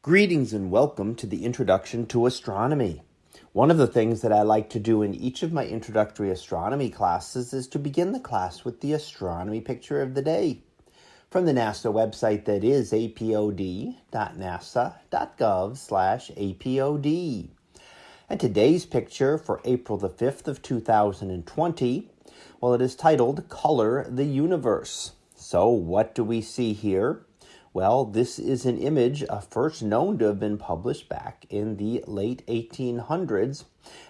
Greetings and welcome to the Introduction to Astronomy. One of the things that I like to do in each of my introductory astronomy classes is to begin the class with the astronomy picture of the day from the NASA website that is apod.nasa.gov/apod. And today's picture for April the 5th of 2020, well it is titled Color the Universe. So what do we see here? Well, this is an image uh, first known to have been published back in the late 1800s.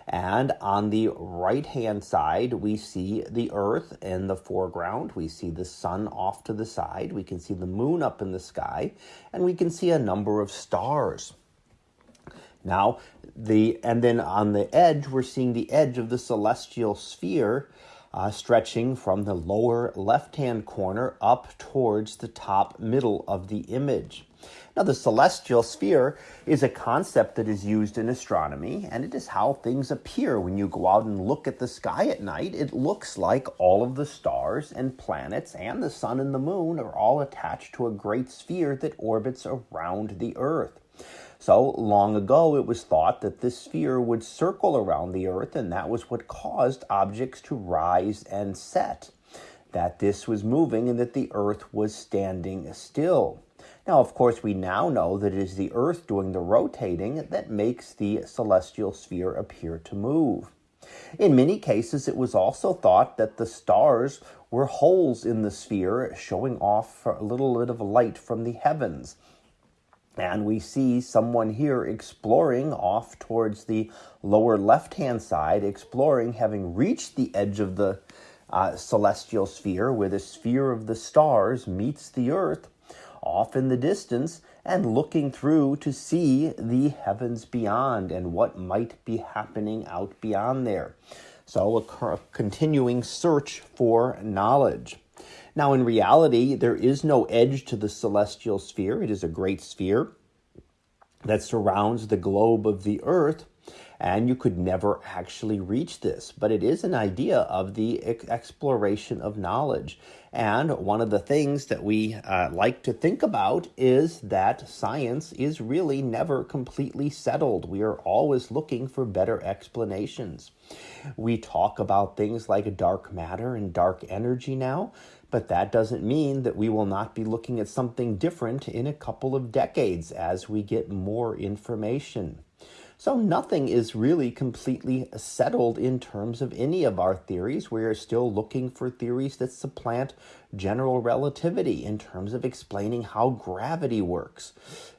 And on the right hand side, we see the Earth in the foreground. We see the sun off to the side. We can see the moon up in the sky. And we can see a number of stars. Now, the and then on the edge, we're seeing the edge of the celestial sphere uh, stretching from the lower left-hand corner up towards the top middle of the image. Now, the celestial sphere is a concept that is used in astronomy, and it is how things appear when you go out and look at the sky at night. It looks like all of the stars and planets and the sun and the moon are all attached to a great sphere that orbits around the Earth. So long ago, it was thought that this sphere would circle around the Earth, and that was what caused objects to rise and set. That this was moving and that the Earth was standing still. Now, of course, we now know that it is the Earth doing the rotating that makes the celestial sphere appear to move. In many cases, it was also thought that the stars were holes in the sphere, showing off a little bit of light from the heavens. And we see someone here exploring off towards the lower left hand side, exploring, having reached the edge of the uh, celestial sphere where the sphere of the stars meets the earth off in the distance and looking through to see the heavens beyond and what might be happening out beyond there. So, a continuing search for knowledge. Now, in reality, there is no edge to the celestial sphere. It is a great sphere that surrounds the globe of the earth and you could never actually reach this. But it is an idea of the exploration of knowledge. And one of the things that we uh, like to think about is that science is really never completely settled. We are always looking for better explanations. We talk about things like dark matter and dark energy now, but that doesn't mean that we will not be looking at something different in a couple of decades as we get more information. So nothing is really completely settled in terms of any of our theories. We are still looking for theories that supplant general relativity in terms of explaining how gravity works.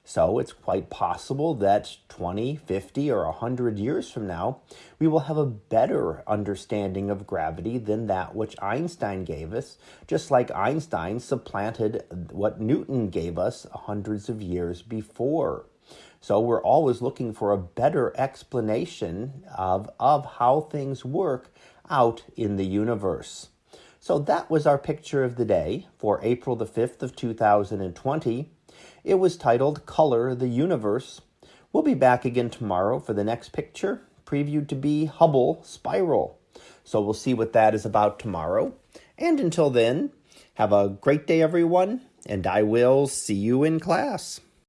So it's quite possible that 20, 50, or 100 years from now, we will have a better understanding of gravity than that which Einstein gave us, just like Einstein supplanted what Newton gave us hundreds of years before. So we're always looking for a better explanation of, of how things work out in the universe. So that was our picture of the day for April the 5th of 2020. It was titled Color the Universe. We'll be back again tomorrow for the next picture, previewed to be Hubble Spiral. So we'll see what that is about tomorrow. And until then, have a great day, everyone, and I will see you in class.